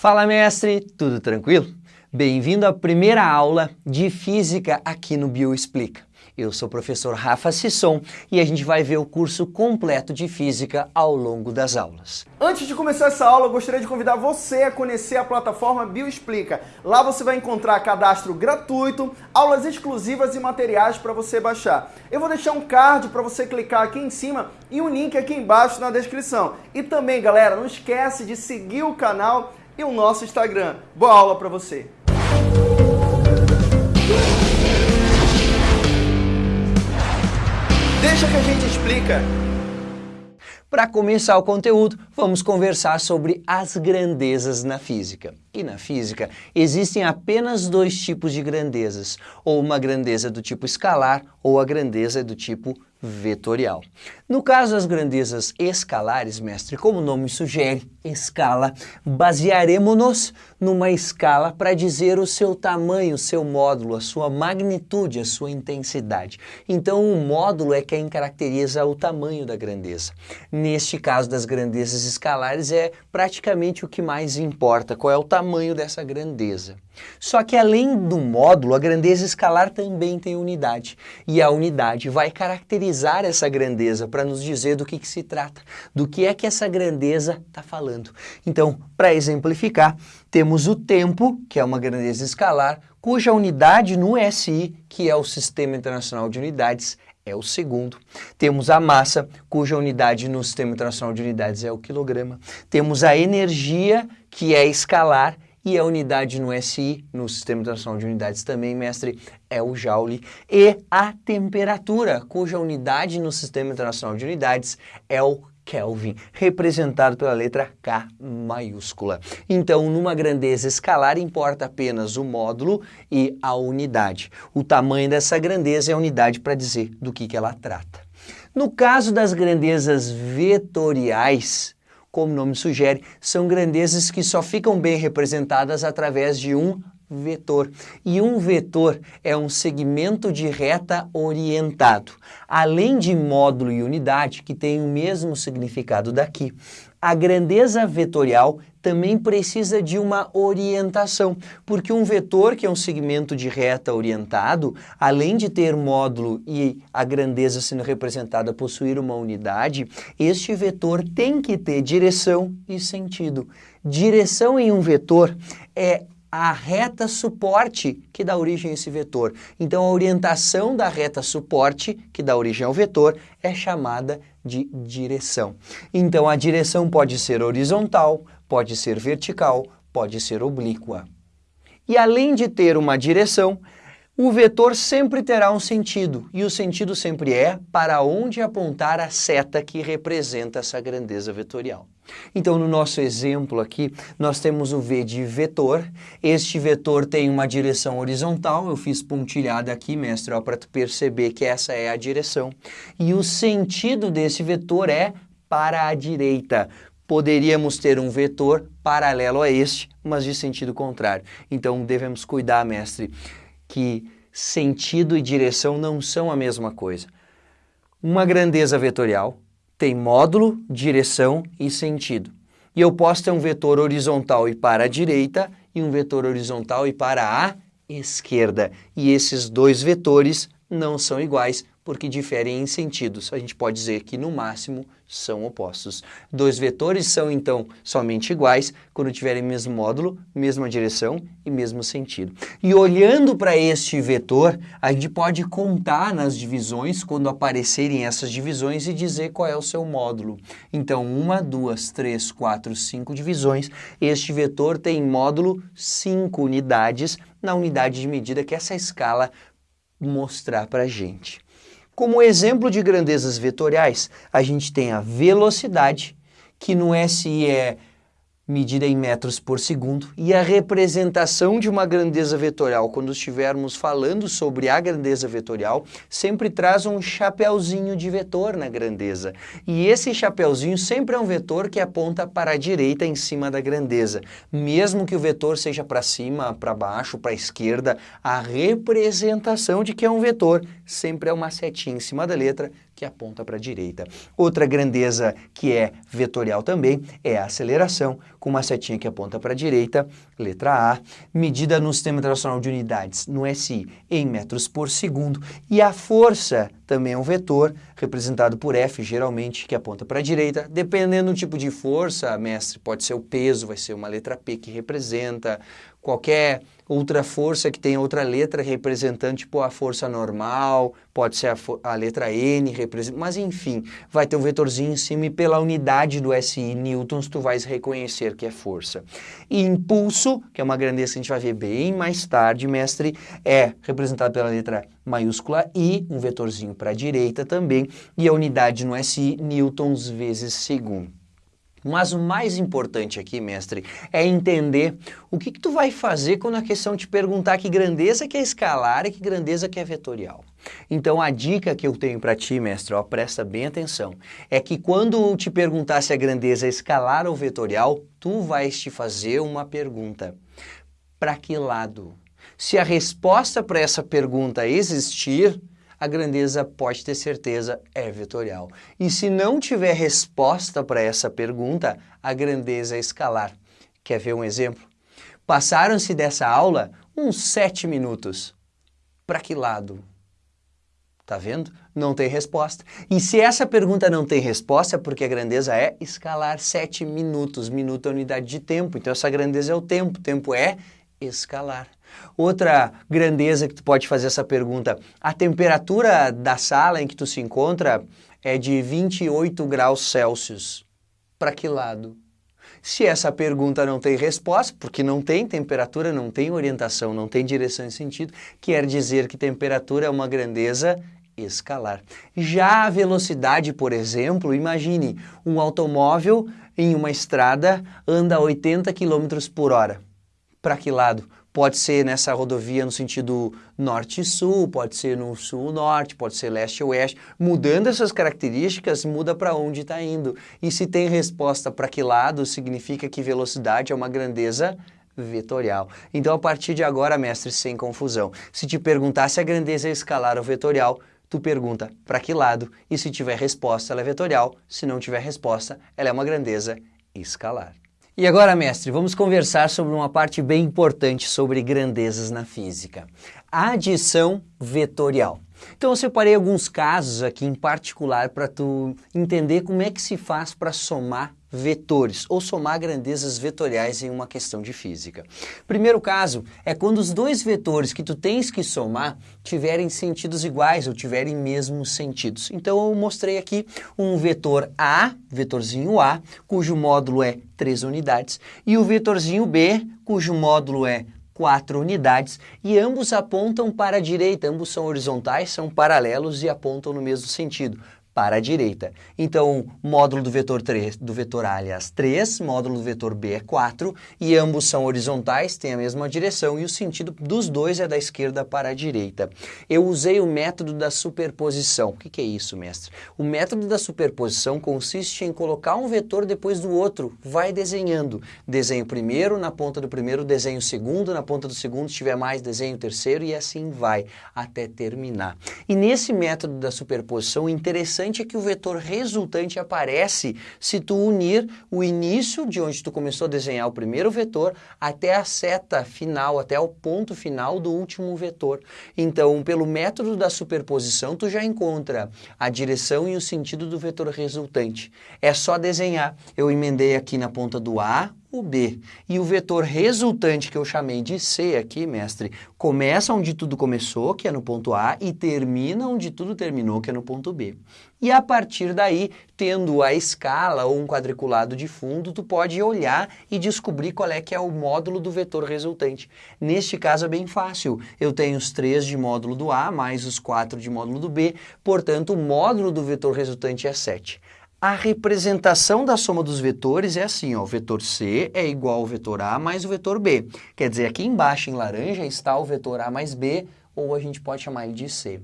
Fala mestre, tudo tranquilo? Bem-vindo à primeira aula de Física aqui no Bioexplica. Eu sou o professor Rafa Sisson e a gente vai ver o curso completo de Física ao longo das aulas. Antes de começar essa aula, eu gostaria de convidar você a conhecer a plataforma Bioexplica. Lá você vai encontrar cadastro gratuito, aulas exclusivas e materiais para você baixar. Eu vou deixar um card para você clicar aqui em cima e um link aqui embaixo na descrição. E também, galera, não esquece de seguir o canal e o nosso Instagram. Boa aula para você! Deixa que a gente explica. Para começar o conteúdo, vamos conversar sobre as grandezas na física. E na física existem apenas dois tipos de grandezas, ou uma grandeza do tipo escalar ou a grandeza do tipo vetorial. No caso das grandezas escalares, mestre, como o nome sugere, escala, basearemos-nos numa escala para dizer o seu tamanho, o seu módulo, a sua magnitude, a sua intensidade. Então, o módulo é quem caracteriza o tamanho da grandeza. Neste caso das grandezas escalares, é praticamente o que mais importa, qual é o tamanho dessa grandeza. Só que além do módulo, a grandeza escalar também tem unidade. E a unidade vai caracterizar essa grandeza para nos dizer do que, que se trata, do que é que essa grandeza está falando. Então, para exemplificar, temos o tempo, que é uma grandeza escalar, cuja unidade no SI, que é o Sistema Internacional de Unidades, é o segundo. Temos a massa, cuja unidade no Sistema Internacional de Unidades é o quilograma. Temos a energia, que é escalar, e a unidade no SI, no Sistema Internacional de Unidades também, mestre, é o Joule. E a temperatura, cuja unidade no Sistema Internacional de Unidades é o Kelvin, representado pela letra K maiúscula. Então, numa grandeza escalar, importa apenas o módulo e a unidade. O tamanho dessa grandeza é a unidade para dizer do que, que ela trata. No caso das grandezas vetoriais, como o nome sugere, são grandezas que só ficam bem representadas através de um vetor. E um vetor é um segmento de reta orientado. Além de módulo e unidade, que tem o mesmo significado daqui, a grandeza vetorial também precisa de uma orientação, porque um vetor, que é um segmento de reta orientado, além de ter módulo e a grandeza sendo representada possuir uma unidade, este vetor tem que ter direção e sentido. Direção em um vetor é a reta suporte que dá origem a esse vetor. Então, a orientação da reta suporte, que dá origem ao vetor, é chamada de direção. Então, a direção pode ser horizontal, pode ser vertical, pode ser oblíqua. E além de ter uma direção, o vetor sempre terá um sentido, e o sentido sempre é para onde apontar a seta que representa essa grandeza vetorial. Então, no nosso exemplo aqui, nós temos o V de vetor. Este vetor tem uma direção horizontal, eu fiz pontilhada aqui, mestre, para tu perceber que essa é a direção. E o sentido desse vetor é para a direita. Poderíamos ter um vetor paralelo a este, mas de sentido contrário. Então, devemos cuidar, mestre, que sentido e direção não são a mesma coisa. Uma grandeza vetorial tem módulo, direção e sentido. E eu posso ter um vetor horizontal e para a direita e um vetor horizontal e para a esquerda. E esses dois vetores não são iguais porque diferem em sentidos. A gente pode dizer que, no máximo, são opostos. Dois vetores são, então, somente iguais quando tiverem mesmo módulo, mesma direção e mesmo sentido. E olhando para este vetor, a gente pode contar nas divisões, quando aparecerem essas divisões, e dizer qual é o seu módulo. Então, uma, duas, três, quatro, cinco divisões. Este vetor tem módulo 5 unidades na unidade de medida que essa escala mostrar para a gente. Como exemplo de grandezas vetoriais, a gente tem a velocidade, que no SI é medida em metros por segundo, e a representação de uma grandeza vetorial, quando estivermos falando sobre a grandeza vetorial, sempre traz um chapeuzinho de vetor na grandeza. E esse chapeuzinho sempre é um vetor que aponta para a direita em cima da grandeza. Mesmo que o vetor seja para cima, para baixo, para a esquerda, a representação de que é um vetor sempre é uma setinha em cima da letra que aponta para a direita. Outra grandeza que é vetorial também é a aceleração, com uma setinha que aponta para a direita, letra A, medida no Sistema Internacional de Unidades, no SI, em metros por segundo, e a força também é um vetor, representado por F, geralmente, que aponta para a direita. Dependendo do tipo de força, mestre, pode ser o peso, vai ser uma letra P que representa, qualquer outra força que tem outra letra representando, tipo a força normal, pode ser a, a letra N, mas enfim, vai ter um vetorzinho em cima e pela unidade do SI newtons tu vais reconhecer que é força. E impulso, que é uma grandeza que a gente vai ver bem mais tarde, mestre, é representado pela letra maiúscula I, um vetorzinho para a direita também, e a unidade no SI newtons vezes segundo. Mas o mais importante aqui, mestre, é entender o que, que, tu vai fazer quando a questão te perguntar que grandeza que é escalar e que grandeza que é vetorial. Então a dica que eu tenho para ti, mestre, ó, presta bem atenção, é que quando te perguntar se a grandeza é escalar ou vetorial, tu vais te fazer uma pergunta. Para que lado? Se a resposta para essa pergunta existir, a grandeza pode ter certeza é vetorial. E se não tiver resposta para essa pergunta, a grandeza é escalar. Quer ver um exemplo? Passaram-se dessa aula uns sete minutos. Para que lado? Tá vendo? Não tem resposta. E se essa pergunta não tem resposta, é porque a grandeza é escalar sete minutos. Minuto é unidade de tempo. Então essa grandeza é o tempo. Tempo é escalar. Outra grandeza que tu pode fazer essa pergunta, a temperatura da sala em que tu se encontra é de 28 graus Celsius. Para que lado? Se essa pergunta não tem resposta, porque não tem temperatura, não tem orientação, não tem direção e sentido, quer dizer que temperatura é uma grandeza escalar. Já a velocidade, por exemplo, imagine um automóvel em uma estrada anda a 80 km por hora. Para que lado? Pode ser nessa rodovia no sentido norte-sul, pode ser no sul-norte, pode ser leste-oeste. Mudando essas características, muda para onde está indo. E se tem resposta para que lado, significa que velocidade é uma grandeza vetorial. Então, a partir de agora, mestre, sem confusão, se te perguntar se a grandeza é escalar ou vetorial, tu pergunta para que lado e se tiver resposta, ela é vetorial. Se não tiver resposta, ela é uma grandeza escalar. E agora, mestre, vamos conversar sobre uma parte bem importante sobre grandezas na física. Adição vetorial. Então eu separei alguns casos aqui em particular para tu entender como é que se faz para somar vetores ou somar grandezas vetoriais em uma questão de física. Primeiro caso é quando os dois vetores que tu tens que somar tiverem sentidos iguais ou tiverem mesmos sentidos. Então eu mostrei aqui um vetor A, vetorzinho A, cujo módulo é 3 unidades, e o vetorzinho B, cujo módulo é 4 unidades, e ambos apontam para a direita, ambos são horizontais, são paralelos e apontam no mesmo sentido para a direita. Então, módulo do vetor 3, do vetor A, aliás, 3, módulo do vetor B é 4, e ambos são horizontais, têm a mesma direção, e o sentido dos dois é da esquerda para a direita. Eu usei o método da superposição. O que, que é isso, mestre? O método da superposição consiste em colocar um vetor depois do outro, vai desenhando. Desenho primeiro, na ponta do primeiro, desenho segundo, na ponta do segundo, se tiver mais, desenho terceiro, e assim vai, até terminar. E nesse método da superposição, interessante interessante é que o vetor resultante aparece se tu unir o início de onde tu começou a desenhar o primeiro vetor até a seta final, até o ponto final do último vetor. Então, pelo método da superposição, tu já encontra a direção e o sentido do vetor resultante. É só desenhar. Eu emendei aqui na ponta do A o B. E o vetor resultante, que eu chamei de C aqui, mestre, começa onde tudo começou, que é no ponto A, e termina onde tudo terminou, que é no ponto B. E a partir daí, tendo a escala ou um quadriculado de fundo, tu pode olhar e descobrir qual é que é o módulo do vetor resultante. Neste caso é bem fácil. Eu tenho os 3 de módulo do A mais os 4 de módulo do B, portanto, o módulo do vetor resultante é 7. A representação da soma dos vetores é assim, ó, o vetor C é igual ao vetor A mais o vetor B. Quer dizer, aqui embaixo em laranja está o vetor A mais B, ou a gente pode chamar ele de C.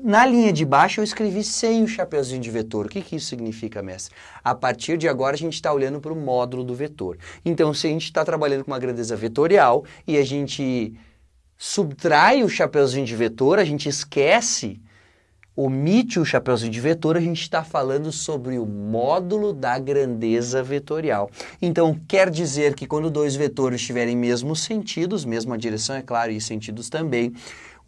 Na linha de baixo eu escrevi sem o chapeuzinho de vetor. O que, que isso significa, mestre? A partir de agora a gente está olhando para o módulo do vetor. Então, se a gente está trabalhando com uma grandeza vetorial e a gente subtrai o chapeuzinho de vetor, a gente esquece omite o chapéuzinho de vetor, a gente está falando sobre o módulo da grandeza vetorial. Então, quer dizer que quando dois vetores tiverem mesmos sentidos, mesma direção, é claro, e sentidos também,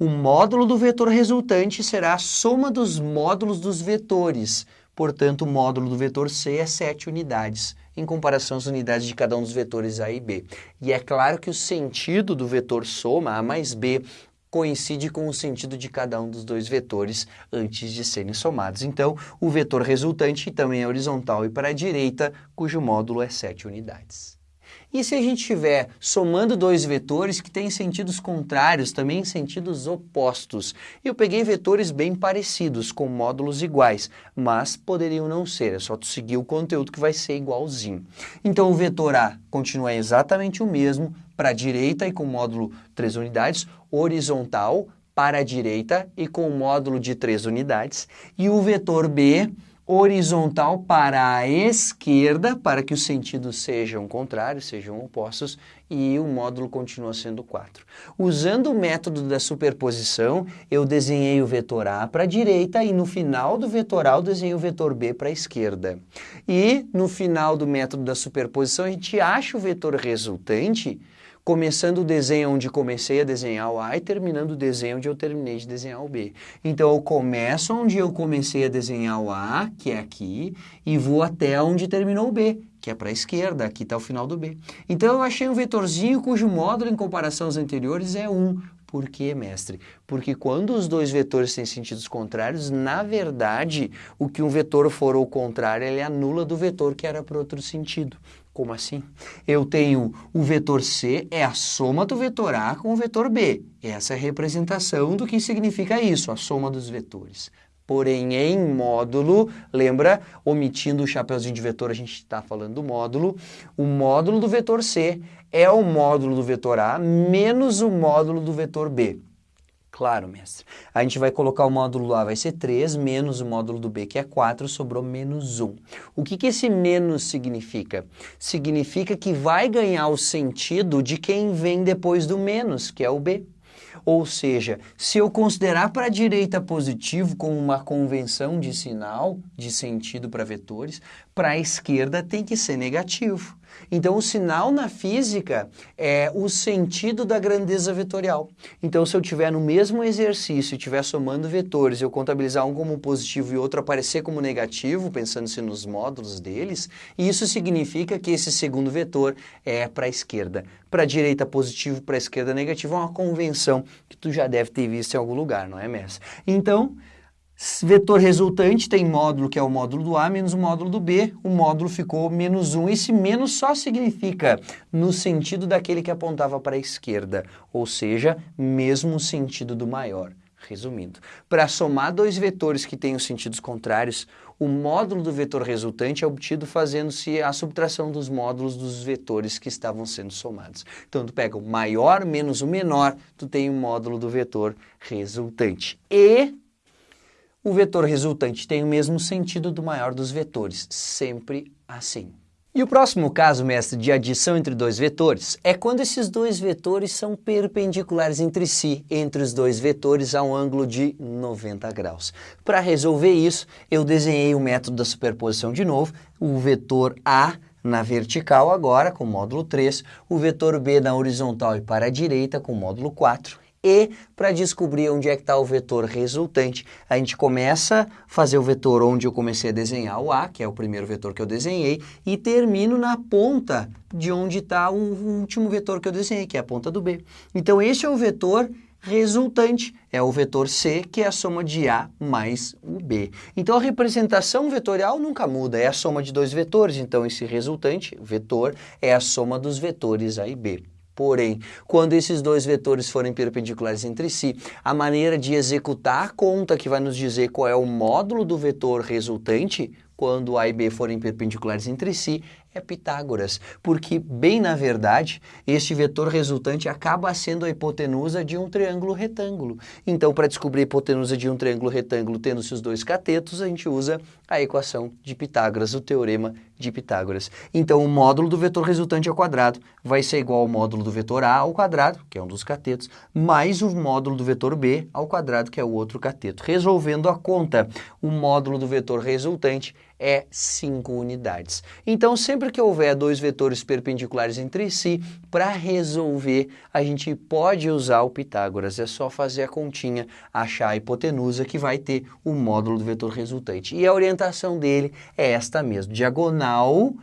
o módulo do vetor resultante será a soma dos módulos dos vetores. Portanto, o módulo do vetor C é 7 unidades, em comparação às unidades de cada um dos vetores A e B. E é claro que o sentido do vetor soma, A mais B, coincide com o sentido de cada um dos dois vetores antes de serem somados. Então, o vetor resultante também é horizontal e para a direita, cujo módulo é 7 unidades. E se a gente estiver somando dois vetores que têm sentidos contrários, também sentidos opostos? Eu peguei vetores bem parecidos, com módulos iguais, mas poderiam não ser, é só tu seguir o conteúdo que vai ser igualzinho. Então o vetor A continua exatamente o mesmo, para a direita e com módulo 3 unidades, horizontal para a direita e com módulo de 3 unidades, e o vetor B horizontal para a esquerda, para que os sentidos sejam contrários, sejam opostos, e o módulo continua sendo 4. Usando o método da superposição, eu desenhei o vetor A para a direita e no final do vetor A eu desenhei o vetor B para a esquerda. E no final do método da superposição, a gente acha o vetor resultante começando o desenho onde comecei a desenhar o A e terminando o desenho onde eu terminei de desenhar o B. Então eu começo onde eu comecei a desenhar o A, que é aqui, e vou até onde terminou o B, que é para a esquerda, aqui está o final do B. Então eu achei um vetorzinho cujo módulo em comparação aos anteriores é 1. Por quê, mestre? Porque quando os dois vetores têm sentidos contrários, na verdade, o que um vetor for ao contrário, ele anula do vetor que era para outro sentido. Como assim? Eu tenho o vetor C, é a soma do vetor A com o vetor B. Essa é a representação do que significa isso, a soma dos vetores. Porém, em módulo, lembra, omitindo o chapeuzinho de vetor, a gente está falando do módulo, o módulo do vetor C é o módulo do vetor A menos o módulo do vetor B. Claro, mestre. A gente vai colocar o módulo A vai ser 3, menos o módulo do B, que é 4, sobrou menos 1. O que, que esse menos significa? Significa que vai ganhar o sentido de quem vem depois do menos, que é o B. Ou seja, se eu considerar para a direita positivo como uma convenção de sinal, de sentido para vetores, para a esquerda tem que ser negativo. Então, o sinal na física é o sentido da grandeza vetorial. Então, se eu tiver no mesmo exercício, estiver somando vetores, eu contabilizar um como positivo e outro aparecer como negativo, pensando-se nos módulos deles, isso significa que esse segundo vetor é para a esquerda. Para a direita positivo, para a esquerda negativo, é uma convenção que tu já deve ter visto em algum lugar, não é, Messi? Então, Vetor resultante tem módulo que é o módulo do A menos o módulo do B, o módulo ficou menos 1. Esse menos só significa no sentido daquele que apontava para a esquerda, ou seja, mesmo sentido do maior. Resumindo, para somar dois vetores que têm os sentidos contrários, o módulo do vetor resultante é obtido fazendo-se a subtração dos módulos dos vetores que estavam sendo somados. Então, tu pega o maior menos o menor, tu tem o módulo do vetor resultante. E o vetor resultante tem o mesmo sentido do maior dos vetores, sempre assim. E o próximo caso, mestre, de adição entre dois vetores é quando esses dois vetores são perpendiculares entre si, entre os dois vetores a um ângulo de 90 graus. Para resolver isso, eu desenhei o método da superposição de novo, o vetor A na vertical agora, com módulo 3, o vetor B na horizontal e para a direita, com módulo 4, e para descobrir onde é que está o vetor resultante, a gente começa a fazer o vetor onde eu comecei a desenhar o A, que é o primeiro vetor que eu desenhei, e termino na ponta de onde está o último vetor que eu desenhei, que é a ponta do B. Então esse é o vetor resultante, é o vetor C, que é a soma de A mais o B. Então a representação vetorial nunca muda, é a soma de dois vetores, então esse resultante, vetor, é a soma dos vetores A e B. Porém, quando esses dois vetores forem perpendiculares entre si, a maneira de executar a conta que vai nos dizer qual é o módulo do vetor resultante, quando A e B forem perpendiculares entre si, é Pitágoras, porque, bem na verdade, este vetor resultante acaba sendo a hipotenusa de um triângulo retângulo. Então, para descobrir a hipotenusa de um triângulo retângulo tendo-se os dois catetos, a gente usa a equação de Pitágoras, o teorema de Pitágoras. Então, o módulo do vetor resultante ao quadrado vai ser igual ao módulo do vetor A ao quadrado, que é um dos catetos, mais o módulo do vetor B ao quadrado, que é o outro cateto. Resolvendo a conta, o módulo do vetor resultante é 5 unidades. Então, sempre que houver dois vetores perpendiculares entre si, para resolver, a gente pode usar o Pitágoras. É só fazer a continha, achar a hipotenusa, que vai ter o módulo do vetor resultante. E a orientação dele é esta mesmo, diagonal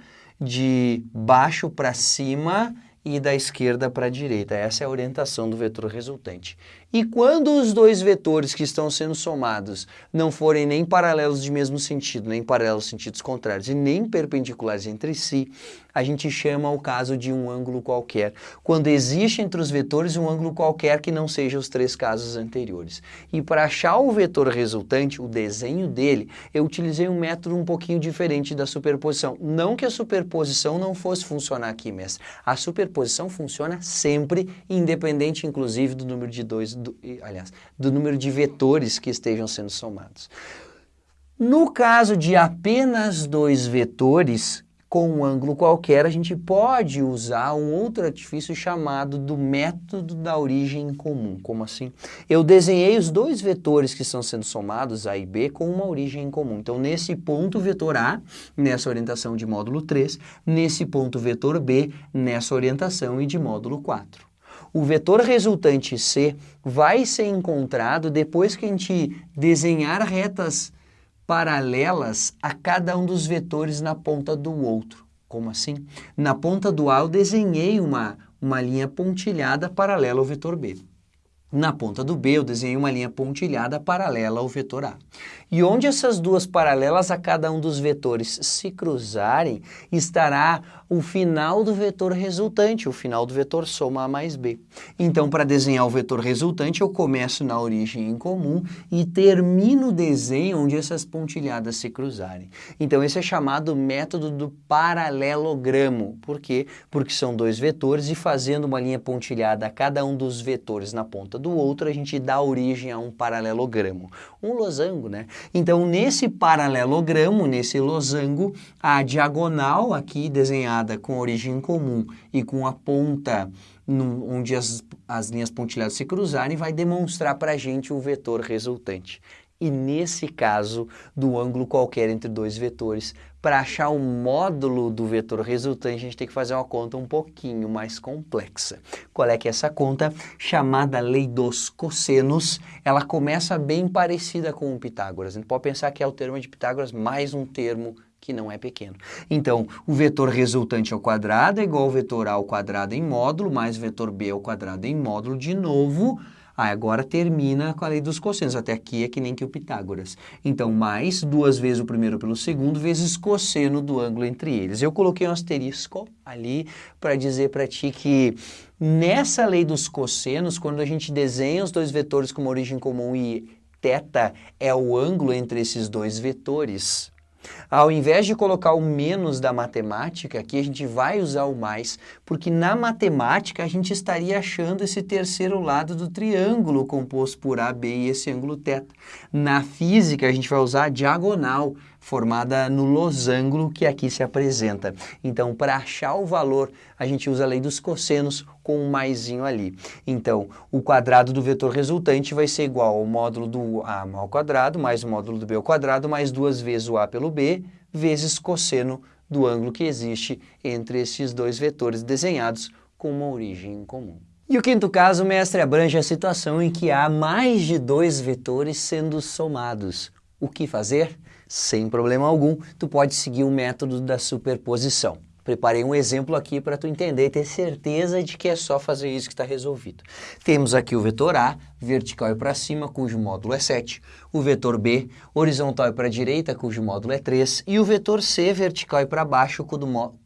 de baixo para cima e da esquerda para a direita. Essa é a orientação do vetor resultante. E quando os dois vetores que estão sendo somados não forem nem paralelos de mesmo sentido, nem paralelos sentidos contrários e nem perpendiculares entre si, a gente chama o caso de um ângulo qualquer. Quando existe entre os vetores um ângulo qualquer que não seja os três casos anteriores. E para achar o vetor resultante, o desenho dele, eu utilizei um método um pouquinho diferente da superposição. Não que a superposição não fosse funcionar aqui, mestre. A superposição funciona sempre, independente inclusive do número de dois do, aliás, do número de vetores que estejam sendo somados. No caso de apenas dois vetores, com um ângulo qualquer, a gente pode usar um outro artifício chamado do método da origem comum. Como assim? Eu desenhei os dois vetores que estão sendo somados, A e B, com uma origem comum. Então, nesse ponto, vetor A, nessa orientação de módulo 3, nesse ponto, vetor B, nessa orientação e de módulo 4 o vetor resultante C vai ser encontrado depois que a gente desenhar retas paralelas a cada um dos vetores na ponta do outro. Como assim? Na ponta do A eu desenhei uma, uma linha pontilhada paralela ao vetor B. Na ponta do B eu desenhei uma linha pontilhada paralela ao vetor A. E onde essas duas paralelas a cada um dos vetores se cruzarem, estará o final do vetor resultante, o final do vetor soma A mais B. Então, para desenhar o vetor resultante, eu começo na origem em comum e termino o desenho onde essas pontilhadas se cruzarem. Então, esse é chamado método do paralelogramo. Por quê? Porque são dois vetores e fazendo uma linha pontilhada a cada um dos vetores na ponta do outro, a gente dá origem a um paralelogramo. Um losango, né? Então, nesse paralelogramo, nesse losango, a diagonal aqui desenhada com origem comum e com a ponta onde as, as linhas pontilhadas se cruzarem, vai demonstrar para a gente o vetor resultante. E nesse caso, do ângulo qualquer entre dois vetores, para achar o módulo do vetor resultante, a gente tem que fazer uma conta um pouquinho mais complexa. Qual é que é essa conta? Chamada lei dos cossenos. Ela começa bem parecida com o Pitágoras. A gente pode pensar que é o termo de Pitágoras mais um termo que não é pequeno. Então, o vetor resultante ao quadrado é igual ao vetor A ao quadrado em módulo, mais o vetor B ao quadrado em módulo de novo, ah, agora termina com a lei dos cossenos. Até aqui é que nem que o Pitágoras. Então, mais duas vezes o primeiro pelo segundo, vezes cosseno do ângulo entre eles. Eu coloquei um asterisco ali para dizer para ti que nessa lei dos cossenos, quando a gente desenha os dois vetores com uma origem comum e θ é o ângulo entre esses dois vetores, ao invés de colocar o menos da matemática, aqui a gente vai usar o mais, porque na matemática a gente estaria achando esse terceiro lado do triângulo composto por AB e esse ângulo θ. Na física a gente vai usar a diagonal, formada no losango que aqui se apresenta. Então, para achar o valor, a gente usa a lei dos cossenos com um maisinho ali. Então, o quadrado do vetor resultante vai ser igual ao módulo do A ao quadrado, mais o módulo do B ao quadrado, mais duas vezes o A pelo B, vezes cosseno do ângulo que existe entre esses dois vetores desenhados com uma origem comum. E o quinto caso, mestre, abrange a situação em que há mais de dois vetores sendo somados. O que fazer? Sem problema algum, tu pode seguir o método da superposição. Preparei um exemplo aqui para tu entender e ter certeza de que é só fazer isso que está resolvido. Temos aqui o vetor A, vertical e para cima, cujo módulo é 7. O vetor B, horizontal e para a direita, cujo módulo é 3. E o vetor C, vertical e para baixo,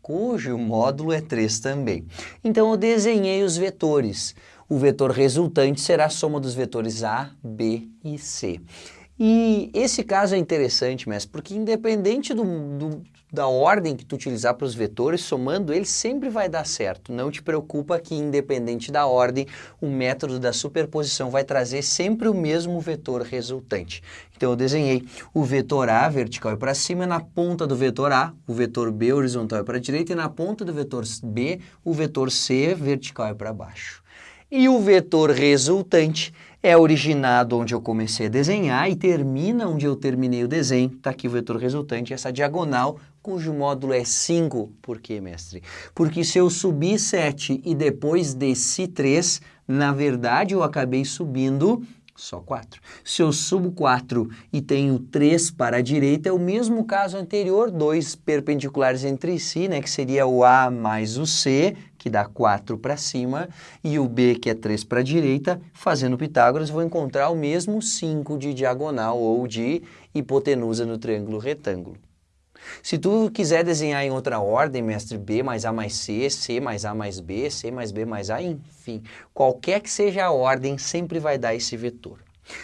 cujo módulo é 3 também. Então eu desenhei os vetores. O vetor resultante será a soma dos vetores A, B e C. E esse caso é interessante, mestre, porque independente do, do, da ordem que tu utilizar para os vetores, somando eles sempre vai dar certo. Não te preocupa que independente da ordem, o método da superposição vai trazer sempre o mesmo vetor resultante. Então eu desenhei o vetor A vertical e para cima, na ponta do vetor A, o vetor B horizontal e para a direita, e na ponta do vetor B, o vetor C vertical e para baixo. E o vetor resultante é originado onde eu comecei a desenhar e termina onde eu terminei o desenho. Está aqui o vetor resultante, essa diagonal, cujo módulo é 5. Por quê, mestre? Porque se eu subir 7 e depois desci 3, na verdade eu acabei subindo só 4. Se eu subo 4 e tenho 3 para a direita, é o mesmo caso anterior, dois perpendiculares entre si, né, que seria o A mais o C, que dá 4 para cima, e o B, que é 3 para a direita, fazendo Pitágoras, vou encontrar o mesmo 5 de diagonal ou de hipotenusa no triângulo retângulo. Se tu quiser desenhar em outra ordem, mestre B mais A mais C, C mais A mais B, C mais B mais A, enfim, qualquer que seja a ordem, sempre vai dar esse vetor.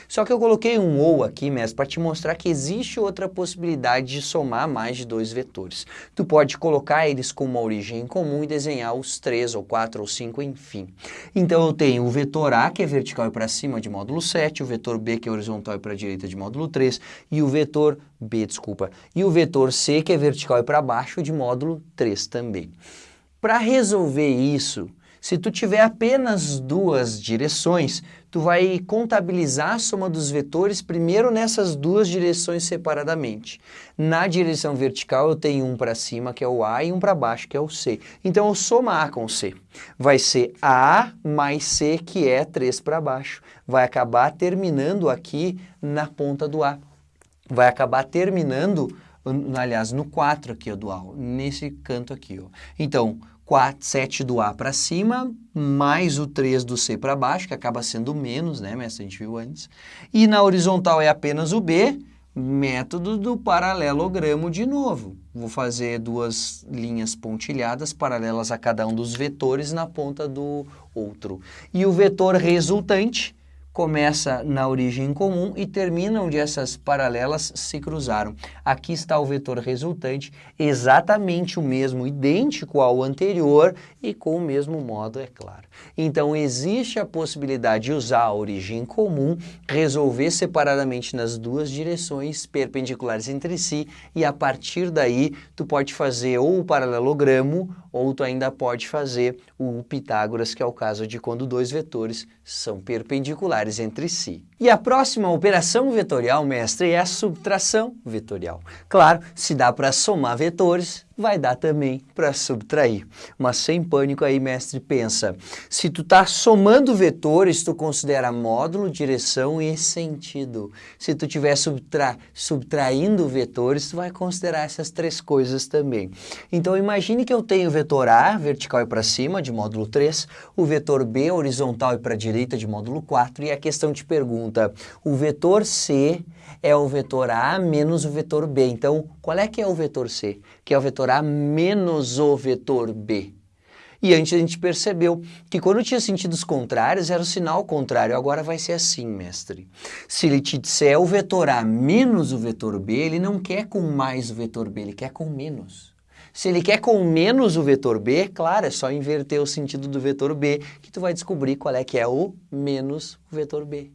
Só que eu coloquei um ou aqui, mestre, para te mostrar que existe outra possibilidade de somar mais de dois vetores. Tu pode colocar eles com uma origem em comum e desenhar os três, ou quatro, ou cinco, enfim. Então eu tenho o vetor A, que é vertical e para cima, de módulo 7, o vetor B, que é horizontal e para a direita, de módulo 3, e o vetor B, desculpa, e o vetor C, que é vertical e para baixo, de módulo 3 também. Para resolver isso, se tu tiver apenas duas direções, tu vai contabilizar a soma dos vetores primeiro nessas duas direções separadamente. Na direção vertical eu tenho um para cima, que é o A, e um para baixo, que é o C. Então eu somo A com C. Vai ser A mais C, que é 3 para baixo. Vai acabar terminando aqui na ponta do A. Vai acabar terminando, aliás, no 4 aqui ó, do A, nesse canto aqui. Ó. Então, 4, 7 do A para cima, mais o 3 do C para baixo, que acaba sendo menos, né, mestre? A gente viu antes. E na horizontal é apenas o B, método do paralelogramo de novo. Vou fazer duas linhas pontilhadas paralelas a cada um dos vetores na ponta do outro. E o vetor resultante começa na origem comum e termina onde essas paralelas se cruzaram. Aqui está o vetor resultante, exatamente o mesmo, idêntico ao anterior e com o mesmo modo, é claro. Então existe a possibilidade de usar a origem comum, resolver separadamente nas duas direções perpendiculares entre si e a partir daí tu pode fazer ou o paralelogramo ou tu ainda pode fazer o Pitágoras, que é o caso de quando dois vetores são perpendiculares entre si. E a próxima operação vetorial, mestre, é a subtração vetorial. Claro, se dá para somar vetores, vai dar também para subtrair. Mas sem pânico aí, mestre, pensa. Se tu está somando vetores, tu considera módulo, direção e sentido. Se tu estiver subtra subtraindo vetores, tu vai considerar essas três coisas também. Então imagine que eu tenho o vetor A, vertical e para cima, de módulo 3, o vetor B, horizontal e para direita, de módulo 4, e a questão te pergunta, o vetor C é o vetor A menos o vetor B. Então, qual é que é o vetor C? Que é o vetor A menos o vetor B. E antes a gente percebeu que quando tinha sentidos contrários, era o sinal contrário. Agora vai ser assim, mestre. Se ele te disser o vetor A menos o vetor B, ele não quer com mais o vetor B, ele quer com menos. Se ele quer com menos o vetor B, claro, é só inverter o sentido do vetor B que tu vai descobrir qual é que é o menos o vetor B.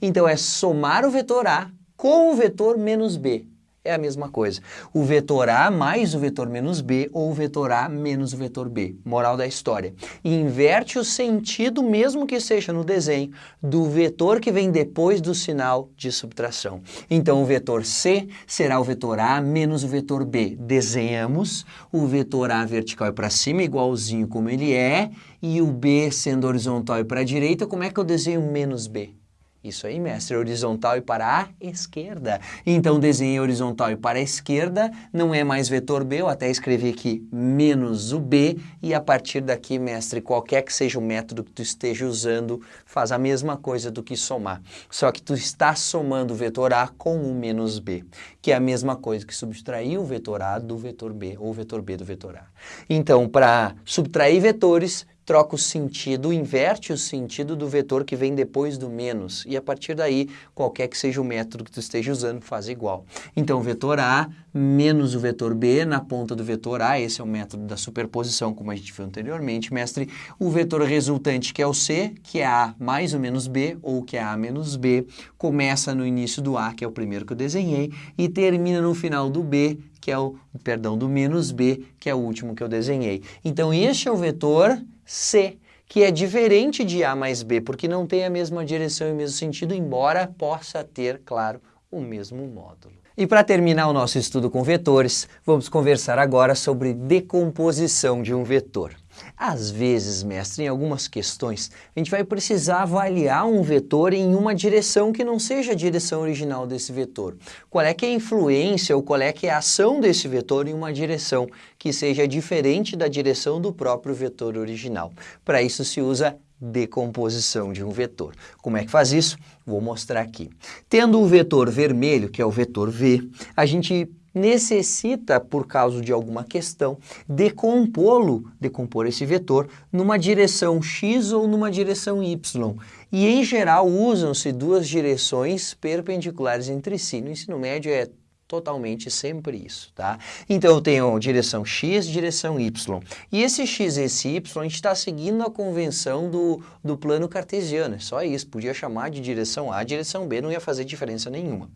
Então é somar o vetor A com o vetor menos b. É a mesma coisa. O vetor A mais o vetor menos B ou o vetor A menos o vetor B. Moral da história. Inverte o sentido, mesmo que seja no desenho, do vetor que vem depois do sinal de subtração. Então o vetor C será o vetor A menos o vetor B. Desenhamos o vetor A vertical e para cima, igualzinho como ele é, e o B sendo horizontal e para a direita, como é que eu desenho menos B? Isso aí, mestre, horizontal e para a esquerda. Então, desenhei horizontal e para a esquerda, não é mais vetor B, eu até escrevi aqui menos o B, e a partir daqui, mestre, qualquer que seja o método que tu esteja usando, faz a mesma coisa do que somar. Só que tu está somando o vetor A com o menos B, que é a mesma coisa que subtrair o vetor A do vetor B, ou o vetor B do vetor A. Então, para subtrair vetores, troca o sentido, inverte o sentido do vetor que vem depois do menos. E a partir daí, qualquer que seja o método que tu esteja usando, faz igual. Então, o vetor A menos o vetor B na ponta do vetor A, esse é o método da superposição, como a gente viu anteriormente, mestre. O vetor resultante, que é o C, que é A mais ou menos B, ou que é A menos B, começa no início do A, que é o primeiro que eu desenhei, e termina no final do B, que é o, perdão, do menos B, que é o último que eu desenhei. Então, este é o vetor C, que é diferente de A mais B, porque não tem a mesma direção e o mesmo sentido, embora possa ter, claro, o mesmo módulo. E para terminar o nosso estudo com vetores, vamos conversar agora sobre decomposição de um vetor. Às vezes, mestre, em algumas questões, a gente vai precisar avaliar um vetor em uma direção que não seja a direção original desse vetor. Qual é que é a influência ou qual é que é a ação desse vetor em uma direção que seja diferente da direção do próprio vetor original. Para isso se usa decomposição de um vetor. Como é que faz isso? Vou mostrar aqui. Tendo o vetor vermelho, que é o vetor V, a gente necessita, por causa de alguma questão, decompô-lo, decompor esse vetor, numa direção x ou numa direção y. E, em geral, usam-se duas direções perpendiculares entre si. No ensino médio é totalmente sempre isso, tá? Então eu tenho direção x, direção y. E esse x e esse y, a gente está seguindo a convenção do, do plano cartesiano, é só isso. Podia chamar de direção A, direção B, não ia fazer diferença nenhuma.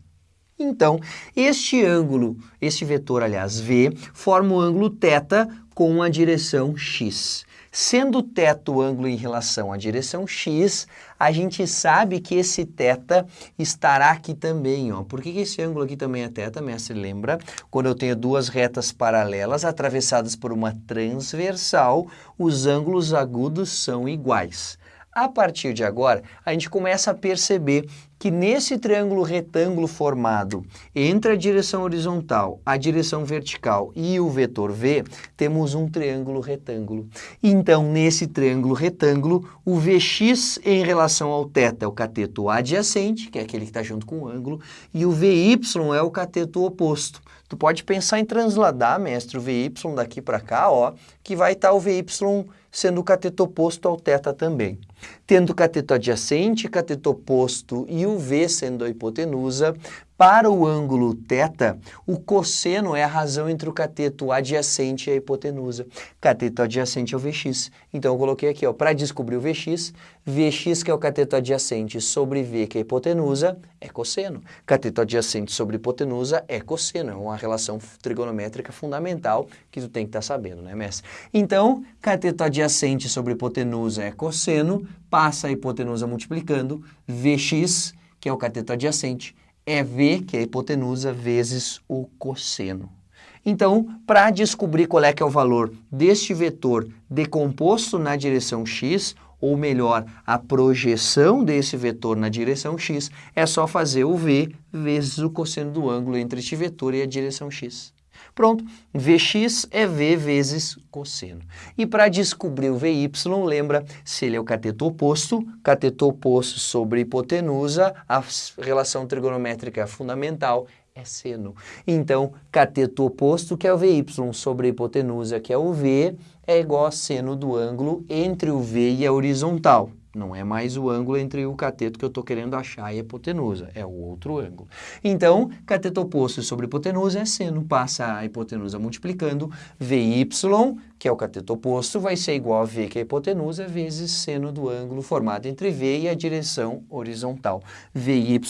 Então, este ângulo, este vetor, aliás, V, forma o ângulo θ com a direção x. Sendo θ o ângulo em relação à direção x, a gente sabe que esse θ estará aqui também. Ó. Por que esse ângulo aqui também é θ, mestre? Lembra? Quando eu tenho duas retas paralelas atravessadas por uma transversal, os ângulos agudos são iguais. A partir de agora, a gente começa a perceber que nesse triângulo retângulo formado entre a direção horizontal, a direção vertical e o vetor V, temos um triângulo retângulo. Então, nesse triângulo retângulo, o Vx em relação ao θ é o cateto adjacente, que é aquele que está junto com o ângulo, e o Vy é o cateto oposto. Tu pode pensar em transladar, mestre, o Vy daqui para cá, ó, que vai estar tá o Vy sendo o cateto oposto ao θ também. Tendo cateto adjacente, cateto oposto e o V sendo a hipotenusa, para o ângulo θ, o cosseno é a razão entre o cateto adjacente e a hipotenusa. Cateto adjacente é o Vx. Então eu coloquei aqui, para descobrir o Vx, Vx que é o cateto adjacente sobre V que é a hipotenusa, é cosseno. Cateto adjacente sobre hipotenusa é cosseno, é uma relação trigonométrica fundamental que tu tem que estar tá sabendo, né, mestre? Então, cateto adjacente sobre hipotenusa é cosseno, passa a hipotenusa multiplicando, Vx, que é o cateto adjacente, é V, que é a hipotenusa, vezes o cosseno. Então, para descobrir qual é que é o valor deste vetor decomposto na direção x, ou melhor, a projeção desse vetor na direção x, é só fazer o v vezes o cosseno do ângulo entre este vetor e a direção x. Pronto, Vx é V vezes cosseno. E para descobrir o Vy, lembra, se ele é o cateto oposto, cateto oposto sobre hipotenusa, a relação trigonométrica fundamental é seno. Então, cateto oposto, que é o Vy, sobre hipotenusa, que é o V, é igual a seno do ângulo entre o V e a horizontal. Não é mais o ângulo entre o cateto que eu estou querendo achar e a hipotenusa, é o outro ângulo. Então, cateto oposto sobre hipotenusa é seno, passa a hipotenusa multiplicando, VY, que é o cateto oposto, vai ser igual a V, que é a hipotenusa, vezes seno do ângulo formado entre V e a direção horizontal. VY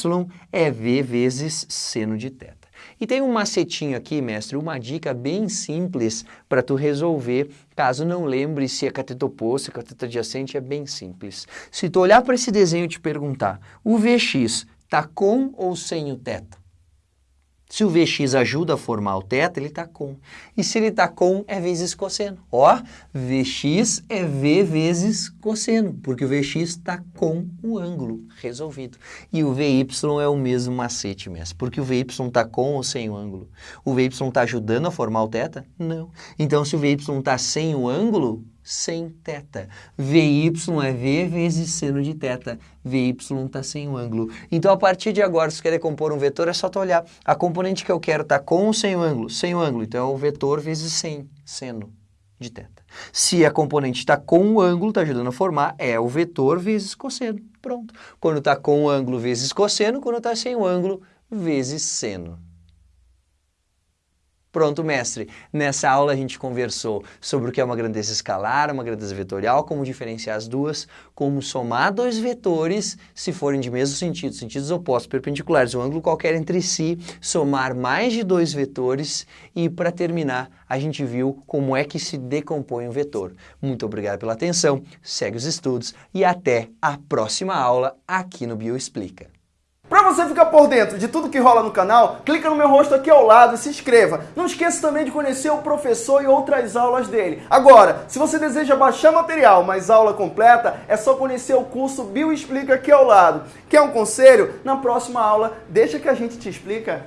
é V vezes seno de θ. E tem um macetinho aqui, mestre, uma dica bem simples para tu resolver, caso não lembre se é cateto oposto, cateto adjacente, é bem simples. Se tu olhar para esse desenho e te perguntar, o Vx está com ou sem o θ? Se o Vx ajuda a formar o θ, ele está com. E se ele está com, é vezes cosseno. Ó, Vx é V vezes cosseno, porque o Vx está com o ângulo resolvido. E o Vy é o mesmo macete mesmo, porque o Vy está com ou sem o ângulo. O Vy está ajudando a formar o θ? Não. Então, se o Vy está sem o ângulo, sem θ. Vy é V vezes seno de θ. Vy está sem o ângulo. Então, a partir de agora, se você quer compor um vetor, é só tu olhar. A componente que eu quero está com ou sem o ângulo? Sem o ângulo. Então, é o vetor vezes sem, seno. de θ. Se a componente está com um ângulo, está ajudando a formar, é o vetor vezes cosseno. Pronto. Quando está com um ângulo vezes cosseno, quando está sem o um ângulo, vezes seno. Pronto, mestre. Nessa aula a gente conversou sobre o que é uma grandeza escalar, uma grandeza vetorial, como diferenciar as duas, como somar dois vetores se forem de mesmo sentido, sentidos opostos, perpendiculares, um ângulo qualquer entre si, somar mais de dois vetores e, para terminar, a gente viu como é que se decompõe um vetor. Muito obrigado pela atenção, segue os estudos e até a próxima aula aqui no Bioexplica. Para você ficar por dentro de tudo que rola no canal, clica no meu rosto aqui ao lado e se inscreva. Não esqueça também de conhecer o professor e outras aulas dele. Agora, se você deseja baixar material, mas aula completa, é só conhecer o curso Bio Explica aqui ao lado. Quer um conselho? Na próxima aula, deixa que a gente te explica.